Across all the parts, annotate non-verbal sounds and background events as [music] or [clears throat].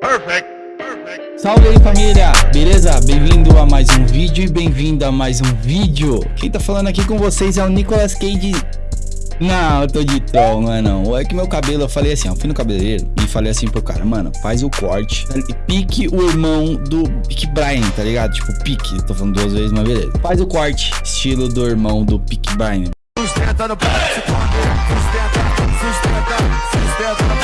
Perfect. Perfect. Salve aí família, beleza? Bem-vindo a mais um vídeo e bem-vindo a mais um vídeo. Quem tá falando aqui com vocês é o Nicolas Cage não, eu tô de troll, não é não. É que meu cabelo, eu falei assim, ó, fui no cabeleireiro e falei assim pro cara, mano, faz o corte e pique o irmão do Pique Brian, tá ligado? Tipo, pique, tô falando duas vezes, mas beleza. Faz o corte, estilo do irmão do Pique Brian. Sustenta no sustenta, sustenta, sustenta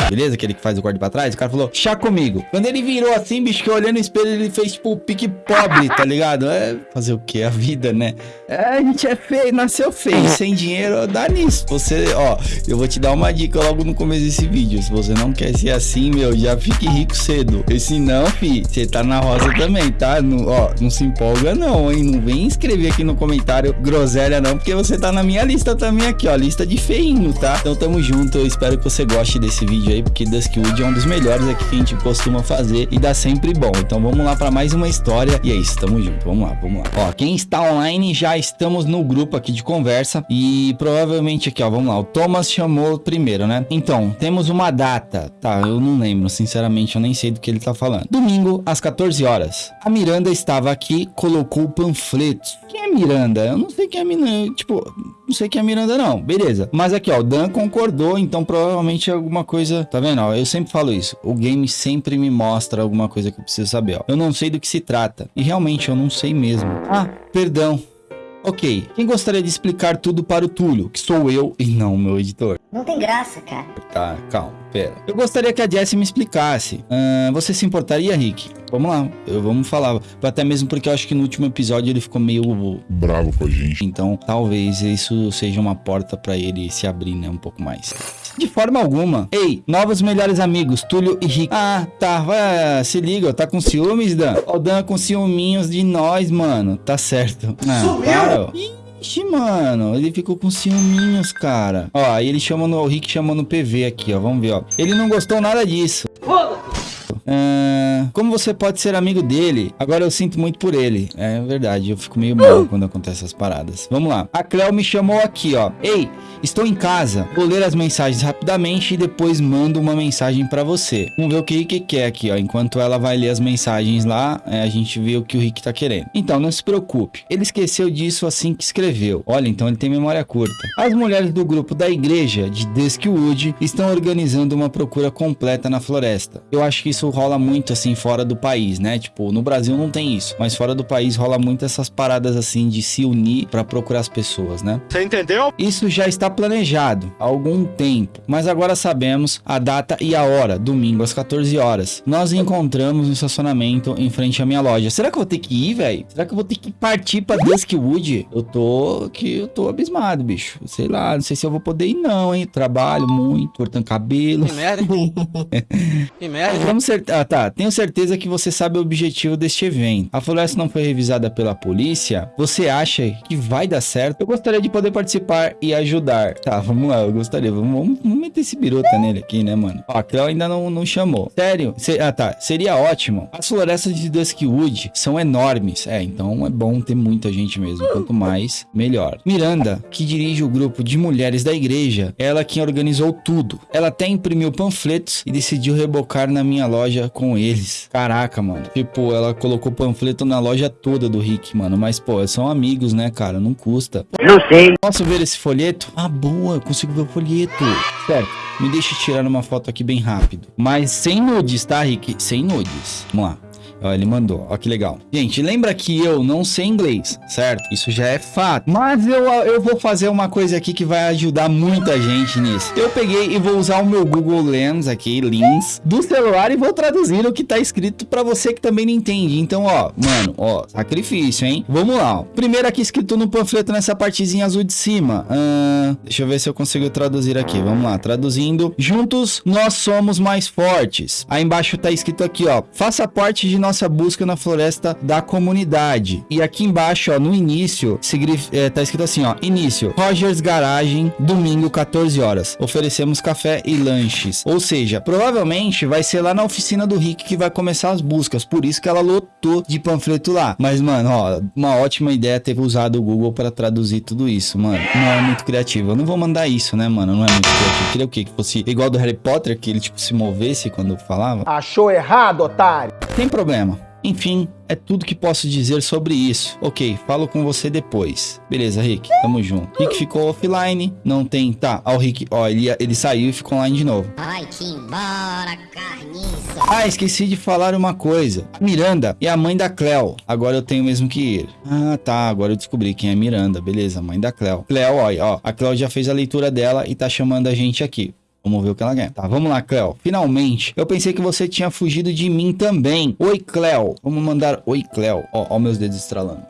beleza? Aquele que faz o corte pra trás. O cara falou, chá comigo. Quando ele virou assim, bicho, que eu olhei no espelho, ele fez tipo o pique pobre, tá ligado? É fazer o que? A vida, né? É, a gente é feio, nasceu feio. Sem dinheiro, dá nisso. Você, ó, eu vou te dar uma dica logo no começo desse vídeo. Se você não quer ser assim, meu, já fique rico cedo. E se não, fi, você tá na rosa também, tá? No, ó, não se empolga não, hein? Não vem escrever aqui no comentário groselha não, porque você tá na minha lista também aqui, ó. Lista de feinho, tá? Então tamo junto. Eu espero que você goste desse vídeo aí, porque Duskwood é um dos melhores aqui que a gente costuma fazer e dá sempre bom. Então vamos lá para mais uma história e é isso, tamo junto, vamos lá, vamos lá. Ó, quem está online já estamos no grupo aqui de conversa e provavelmente aqui, ó, vamos lá, o Thomas chamou primeiro, né? Então, temos uma data, tá, eu não lembro, sinceramente, eu nem sei do que ele tá falando. Domingo, às 14 horas. A Miranda estava aqui, colocou panfletos. Quem é Miranda? Eu não sei quem é Miranda, tipo, não sei quem é Miranda não, beleza. Mas aqui, ó, o Dan concordou, então provavelmente é alguma coisa, tá vendo? Ó, eu sempre falo isso, o game sempre me mostra alguma coisa que eu preciso saber, ó. Eu não sei do que se trata, e realmente eu não sei mesmo. Ah, perdão. Ok, quem gostaria de explicar tudo para o Túlio, que sou eu e não o meu editor? Não tem graça, cara. Tá, calma, pera. Eu gostaria que a Jessie me explicasse. Uh, você se importaria, Rick? Vamos lá, eu, vamos falar. Até mesmo porque eu acho que no último episódio ele ficou meio... Bravo com a gente. Então, talvez isso seja uma porta para ele se abrir, né, um pouco mais. De forma alguma. Ei, novos melhores amigos, Túlio e Rick. Ah, tá, vai, se liga, tá com ciúmes, Dan? Ó, o Dan com ciúminhos de nós, mano. Tá certo. Ah, Sumiu! Para, Ixi, mano, ele ficou com ciúminhos, cara. Ó, aí ele chama no... O Rick chama no PV aqui, ó. Vamos ver, ó. Ele não gostou nada disso. Foda-se! Uh, como você pode ser amigo dele? Agora eu sinto muito por ele. É verdade, eu fico meio mal quando acontecem essas paradas. Vamos lá. A Cleo me chamou aqui, ó. Ei, estou em casa. Vou ler as mensagens rapidamente e depois mando uma mensagem para você. Vamos ver o que o Rick quer aqui, ó. Enquanto ela vai ler as mensagens lá, é, a gente vê o que o Rick tá querendo. Então, não se preocupe. Ele esqueceu disso assim que escreveu. Olha, então ele tem memória curta. As mulheres do grupo da igreja de Duskwood estão organizando uma procura completa na floresta. Eu acho que isso rola muito assim fora do país, né? Tipo, no Brasil não tem isso, mas fora do país rola muito essas paradas assim de se unir para procurar as pessoas, né? Você entendeu? Isso já está planejado há algum tempo, mas agora sabemos a data e a hora, domingo às 14 horas. Nós encontramos no estacionamento em frente à minha loja. Será que eu vou ter que ir, velho? Será que eu vou ter que partir para Duskwood? Eu tô que eu tô abismado, bicho. Sei lá, não sei se eu vou poder ir não, hein? Trabalho muito, cortando cabelo. Que merda. [laughs] que merda. Vamos ser ah, tá. Tenho certeza que você sabe o objetivo deste evento. A floresta não foi revisada pela polícia. Você acha que vai dar certo? Eu gostaria de poder participar e ajudar. Tá, vamos lá. Eu gostaria. Vamos, vamos, meter esse birota nele aqui, né, mano? Ó, a Cleo ainda não, não chamou. Sério? Se, ah, tá. Seria ótimo. As florestas de Duskwood são enormes. É, então é bom ter muita gente mesmo. Quanto mais, melhor. Miranda, que dirige o grupo de mulheres da igreja, ela quem organizou tudo. Ela até imprimiu panfletos e decidiu rebocar na minha loja loja com eles. Caraca, mano. Tipo, ela colocou panfleto na loja toda do Rick, mano. Mas, pô, são amigos, né, cara? Não custa. Não sei. Posso ver esse folheto? Ah, boa. Consigo ver o folheto. Certo. Me deixe tirar uma foto aqui bem rápido. Mas sem nudes, tá, Rick? Sem nudes. Vamos lá. Ó, ele mandou. Ó, que legal. Gente, lembra que eu não sei inglês, certo? Isso já é fato. Mas eu, eu vou fazer uma coisa aqui que vai ajudar muita gente nisso. Eu peguei e vou usar o meu Google Lens aqui, Lens, do celular e vou traduzir o que tá escrito pra você que também não entende. Então, ó, mano, ó, sacrifício, hein? Vamos lá, ó. Primeiro aqui escrito no panfleto nessa partezinha azul de cima. Uh, deixa eu ver se eu consigo traduzir aqui. Vamos lá, traduzindo. Juntos, nós somos mais fortes. Aí embaixo tá escrito aqui, ó. Faça parte de nossa busca na floresta da comunidade. E aqui embaixo, ó, no início, é, tá escrito assim, ó, início, Rogers Garagem, domingo, 14 horas. Oferecemos café e lanches. Ou seja, provavelmente vai ser lá na oficina do Rick que vai começar as buscas. Por isso que ela lotou de panfleto lá. Mas, mano, ó, uma ótima ideia ter usado o Google para traduzir tudo isso, mano. Não é muito criativo. Eu não vou mandar isso, né, mano? Não é muito criativo. Queria o quê? Que fosse igual do Harry Potter, que ele, tipo, se movesse quando falava. Achou errado, otário? Tem problema. Enfim, é tudo que posso dizer sobre isso. Ok, falo com você depois. Beleza, Rick, tamo junto. Rick ficou offline, não tem... Tá, ó o Rick, ó, ele, ele saiu e ficou online de novo. Vai-te embora, carniça. Ah, esqueci de falar uma coisa. Miranda é a mãe da Cleo. Agora eu tenho mesmo que ir. Ah, tá, agora eu descobri quem é Miranda. Beleza, mãe da Cleo. Cleo, ó, ó, a Cleo já fez a leitura dela e tá chamando a gente aqui. Vamos ver o que ela quer. Tá, vamos lá, Cleo. Finalmente, eu pensei que você tinha fugido de mim também. Oi, Cleo. Vamos mandar oi, Cleo. Ó, ó meus dedos estralando.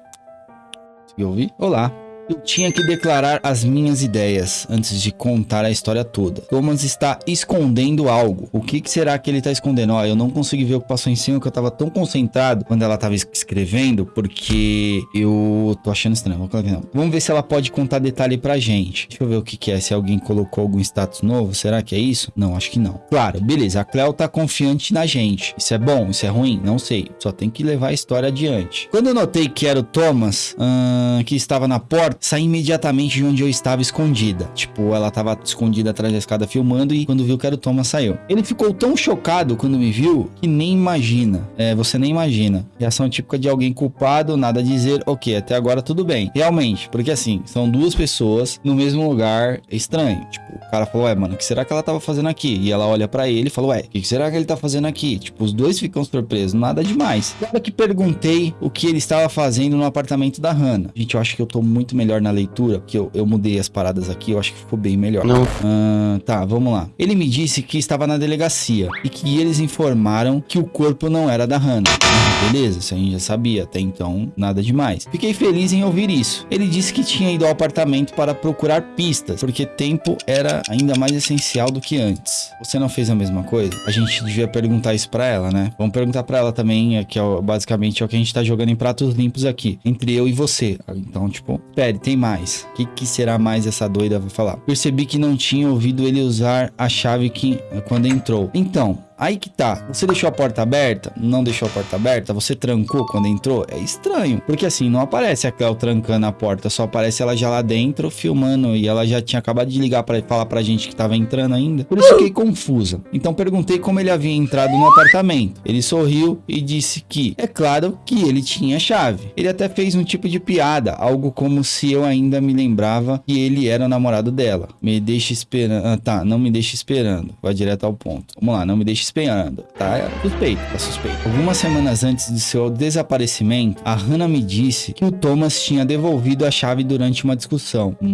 Conseguiu ouvir? Olá. Eu tinha que declarar as minhas ideias antes de contar a história toda. Thomas está escondendo algo. O que, que será que ele está escondendo? Ó, eu não consegui ver o que passou em cima, que eu estava tão concentrado quando ela estava escrevendo, porque eu tô achando estranho. Vamos ver se ela pode contar detalhe pra gente. Deixa eu ver o que, que é, se alguém colocou algum status novo. Será que é isso? Não, acho que não. Claro, beleza. A Cleo tá confiante na gente. Isso é bom? Isso é ruim? Não sei. Só tem que levar a história adiante. Quando eu notei que era o Thomas, hum, que estava na porta, saí imediatamente de onde eu estava escondida. Tipo, ela estava escondida atrás da escada filmando e quando viu que era o Thomas, saiu. Ele ficou tão chocado quando me viu que nem imagina. É, você nem imagina. Reação típica de alguém culpado, nada a dizer, ok, até agora tudo bem. Realmente, porque assim, são duas pessoas no mesmo lugar, estranho. Tipo, o cara falou, ué, mano, o que será que ela tava fazendo aqui? E ela olha para ele e falou, ué, o que será que ele tá fazendo aqui? Tipo, os dois ficam surpresos, nada demais. Claro que perguntei o que ele estava fazendo no apartamento da Hannah. Gente, eu acho que eu tô muito melhor na leitura, que eu, eu mudei as paradas aqui, eu acho que ficou bem melhor. Não. Ah, tá, vamos lá. Ele me disse que estava na delegacia e que eles informaram que o corpo não era da Hannah. Ah, beleza, isso a gente já sabia, até então nada demais. Fiquei feliz em ouvir isso. Ele disse que tinha ido ao apartamento para procurar pistas, porque tempo era ainda mais essencial do que antes. Você não fez a mesma coisa? A gente devia perguntar isso para ela, né? Vamos perguntar para ela também, é que é, basicamente é o que a gente tá jogando em pratos limpos aqui, entre eu e você. Então, tipo, pere, tem mais? O que, que, será mais essa doida vai falar? Percebi que não tinha ouvido ele usar a chave que quando entrou. Então, Aí que tá. Você deixou a porta aberta? Não deixou a porta aberta? Você trancou quando entrou? É estranho. Porque assim, não aparece a Cleo trancando a porta. Só aparece ela já lá dentro filmando. E ela já tinha acabado de ligar para falar pra gente que tava entrando ainda. Por isso fiquei confusa. Então perguntei como ele havia entrado no apartamento. Ele sorriu e disse que, é claro, que ele tinha chave. Ele até fez um tipo de piada. Algo como se eu ainda me lembrava que ele era o namorado dela. Me deixa esperando. Ah, tá. Não me deixa esperando. Vai direto ao ponto. Vamos lá. Não me deixa esperando, tá? É suspeito, tá suspeito. Algumas semanas antes de seu desaparecimento, a Hannah me disse que o Thomas tinha devolvido a chave durante uma discussão. Hum...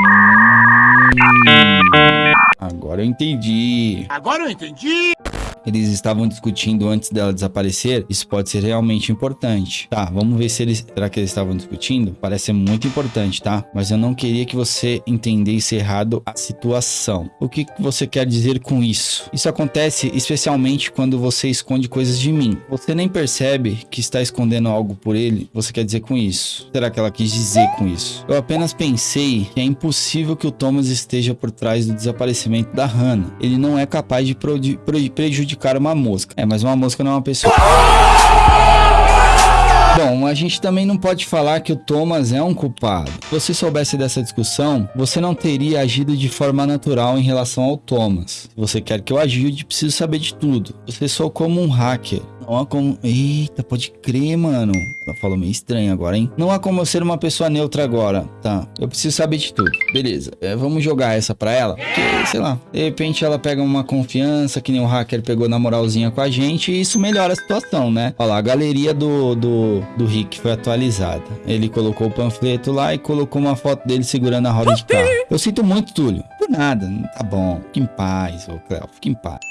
Agora eu entendi. Agora eu entendi! Eles estavam discutindo antes dela desaparecer, isso pode ser realmente importante. Tá, vamos ver se eles... Será que eles estavam discutindo? Parece ser muito importante, tá? Mas eu não queria que você entendesse errado a situação. O que você quer dizer com isso? Isso acontece especialmente quando você esconde coisas de mim. Você nem percebe que está escondendo algo por ele. Você quer dizer com isso? Será que ela quis dizer com isso? Eu apenas pensei que é impossível que o Thomas esteja por trás do desaparecimento da Hannah. Ele não é capaz de prejudicar prejudicar uma mosca. É, mas uma mosca não é uma pessoa. Bom, a gente também não pode falar que o Thomas é um culpado. Se você soubesse dessa discussão, você não teria agido de forma natural em relação ao Thomas. Se você quer que eu ajude, preciso saber de tudo. Você sou como um hacker. Não há como... Eita, pode crer, mano. Ela falou meio estranho agora, hein? Não há como eu ser uma pessoa neutra agora. Tá, eu preciso saber de tudo. Beleza, é, vamos jogar essa pra ela. Porque, sei lá, de repente ela pega uma confiança, que nem o hacker pegou na moralzinha com a gente, e isso melhora a situação, né? Olha lá, a galeria do, do, do Rick foi atualizada. Ele colocou o panfleto lá e colocou uma foto dele segurando a roda de carro. Eu sinto muito, Túlio. Por nada, tá bom. Fique em paz, ô Cléo, fique em paz.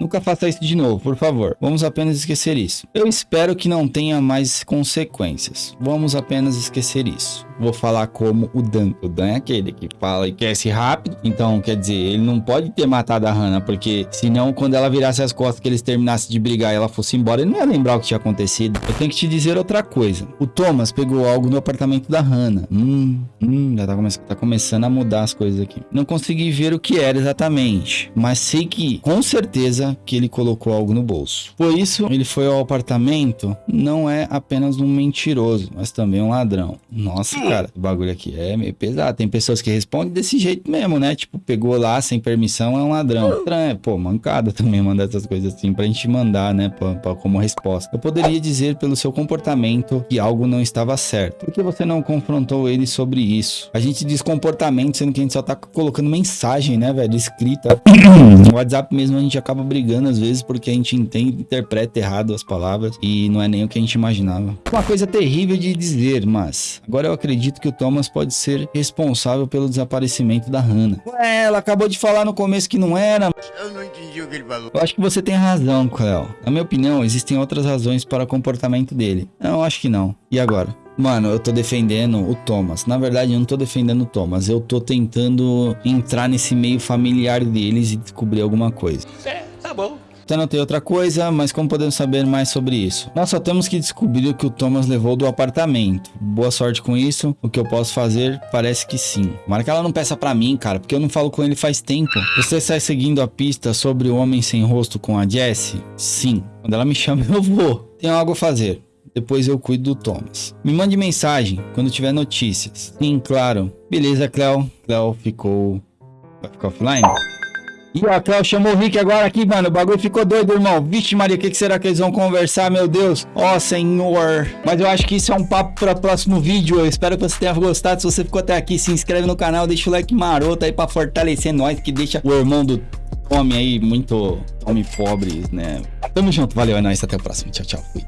Nunca faça isso de novo, por favor. Vamos apenas esquecer isso. Eu espero que não tenha mais consequências. Vamos apenas esquecer isso. Vou falar como o Dan. O Dan é aquele que fala e ser rápido. Então, quer dizer, ele não pode ter matado a Hannah, porque senão, quando ela virasse as costas, que eles terminassem de brigar e ela fosse embora, ele não ia lembrar o que tinha acontecido. Eu tenho que te dizer outra coisa. O Thomas pegou algo no apartamento da Hannah. Hum, hum, já tá, come tá começando a mudar as coisas aqui. Não consegui ver o que era exatamente, mas sei que, com certeza, que ele colocou algo no bolso. Por isso, ele foi ao apartamento, não é apenas um mentiroso, mas também um ladrão. Nossa, cara, o bagulho aqui é meio pesado. Tem pessoas que respondem desse jeito mesmo, né? Tipo, pegou lá sem permissão, é um ladrão. Estranho, pô, mancada [laughs] também mandar essas coisas assim pra gente mandar, né? Pra, pra, como resposta. Eu poderia dizer pelo seu comportamento que algo não estava certo. Por que você não confrontou ele sobre isso? A gente diz comportamento, sendo que a gente só tá colocando mensagem, né, velho? Escrita. [clears throat] no WhatsApp mesmo a gente acaba brigando às vezes porque a gente entende, interpreta errado as palavras e não é nem o que a gente imaginava. Uma coisa terrível de dizer, mas agora eu acredito que o Thomas pode ser responsável pelo desaparecimento da Hannah. Ué, ela acabou de falar no começo que não era. Eu não entendi o que ele falou. Eu acho que você tem razão, Cleo. Na minha opinião, existem outras razões para o comportamento dele. Não, acho que não. E agora? Mano, eu tô defendendo o Thomas. Na verdade, eu não tô defendendo o Thomas. Eu tô tentando entrar nesse meio familiar deles e descobrir alguma coisa. É, tá bom. Notei outra coisa, mas como podemos saber mais sobre isso? Nós só temos que descobrir o que o Thomas levou do apartamento. Boa sorte com isso. O que eu posso fazer? Parece que sim. Tomara que ela não peça pra mim, cara, porque eu não falo com ele faz tempo. Você sai seguindo a pista sobre o homem sem rosto com a Jessie? Sim. Quando ela me chama, [laughs] eu vou. Tenho algo a fazer. Depois eu cuido do Thomas. Me mande mensagem quando tiver notícias. Sim, claro. Beleza, Cleo. Cleo ficou... Vai ficar offline? E a Cléo chamou o Rick agora aqui, mano. O bagulho ficou doido, irmão. Vixe, Maria, o que, que, será que eles vão conversar, meu Deus? Ó, oh, senhor. Mas eu acho que isso é um papo para próximo vídeo. Eu espero que você tenha gostado. Se você ficou até aqui, se inscreve no canal, deixa o like maroto aí para fortalecer nós, que deixa o irmão do Tommy aí muito homem pobre, né? Tamo junto, valeu, é nóis. Até o próximo. Tchau, tchau. Fui.